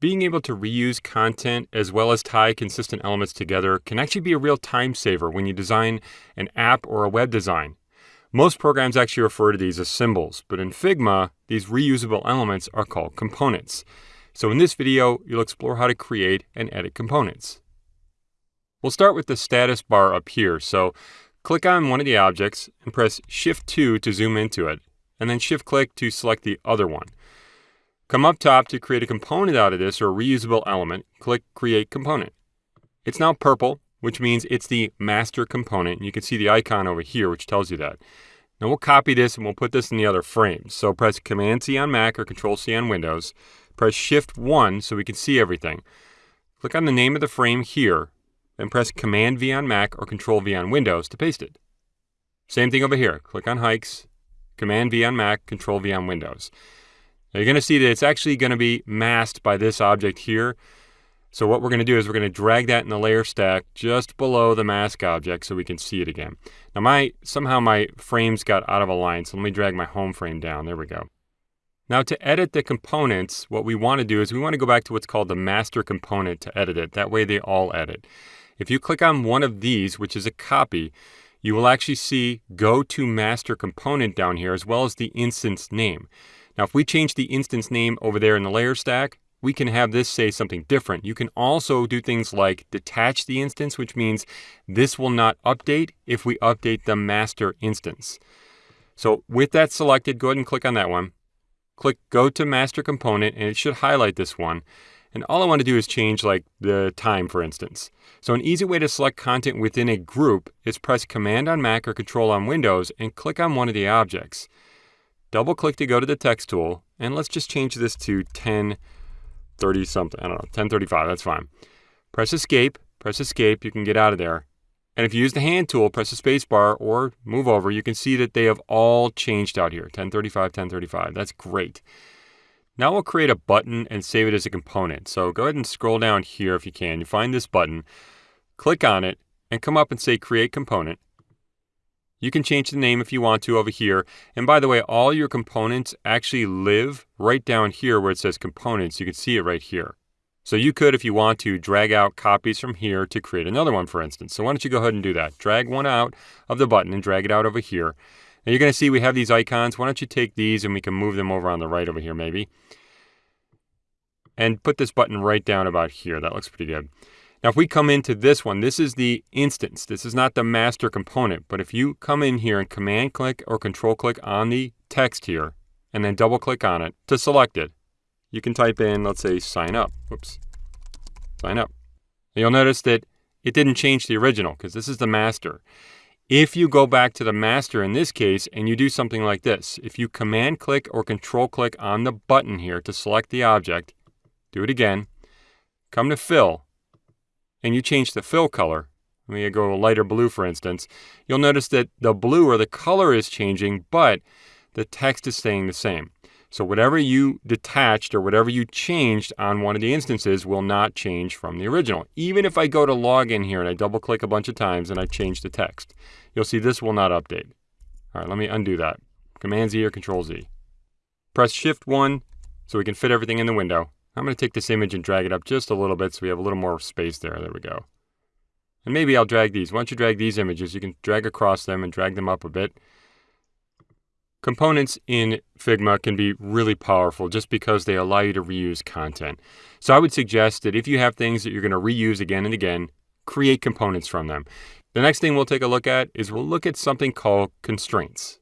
Being able to reuse content as well as tie consistent elements together can actually be a real time saver when you design an app or a web design. Most programs actually refer to these as symbols, but in Figma, these reusable elements are called components. So in this video, you'll explore how to create and edit components. We'll start with the status bar up here. So click on one of the objects and press Shift 2 to zoom into it, and then Shift click to select the other one. Come up top to create a component out of this or a reusable element, click Create Component. It's now purple, which means it's the master component. You can see the icon over here, which tells you that. Now we'll copy this and we'll put this in the other frames. So press Command C on Mac or Control C on Windows. Press Shift 1 so we can see everything. Click on the name of the frame here, then press Command V on Mac or Control V on Windows to paste it. Same thing over here. Click on Hikes, Command V on Mac, Control V on Windows. Now you're going to see that it's actually going to be masked by this object here. So what we're going to do is we're going to drag that in the layer stack just below the mask object so we can see it again. Now my somehow my frames got out of line, so let me drag my home frame down. There we go. Now to edit the components, what we want to do is we want to go back to what's called the master component to edit it. That way they all edit. If you click on one of these, which is a copy, you will actually see go to master component down here as well as the instance name. Now, if we change the instance name over there in the layer stack, we can have this say something different. You can also do things like detach the instance, which means this will not update if we update the master instance. So with that selected, go ahead and click on that one. Click Go to Master Component, and it should highlight this one. And all I want to do is change like the time, for instance. So an easy way to select content within a group is press Command on Mac or Control on Windows and click on one of the objects. Double click to go to the text tool, and let's just change this to 1030 something. I don't know, 1035, that's fine. Press escape, press escape, you can get out of there. And if you use the hand tool, press the space bar or move over, you can see that they have all changed out here. 1035, 1035, that's great. Now we'll create a button and save it as a component. So go ahead and scroll down here if you can. You find this button, click on it, and come up and say Create Component. You can change the name if you want to over here. And by the way, all your components actually live right down here where it says components. You can see it right here. So you could, if you want to, drag out copies from here to create another one, for instance. So why don't you go ahead and do that? Drag one out of the button and drag it out over here. Now you're going to see we have these icons. Why don't you take these and we can move them over on the right over here maybe. And put this button right down about here. That looks pretty good. Now, if we come into this one, this is the instance. This is not the master component. But if you come in here and command click or control click on the text here, and then double click on it to select it, you can type in, let's say, sign up. Whoops. Sign up. And you'll notice that it didn't change the original because this is the master. If you go back to the master in this case and you do something like this, if you command click or control click on the button here to select the object, do it again, come to fill, and you change the fill color, let me go lighter blue for instance, you'll notice that the blue or the color is changing, but the text is staying the same. So whatever you detached or whatever you changed on one of the instances will not change from the original. Even if I go to log in here and I double click a bunch of times and I change the text, you'll see this will not update. All right, let me undo that. Command Z or Control Z. Press Shift 1 so we can fit everything in the window. I'm going to take this image and drag it up just a little bit so we have a little more space there. There we go. And maybe I'll drag these. Once you drag these images, you can drag across them and drag them up a bit. Components in Figma can be really powerful just because they allow you to reuse content. So I would suggest that if you have things that you're going to reuse again and again, create components from them. The next thing we'll take a look at is we'll look at something called constraints.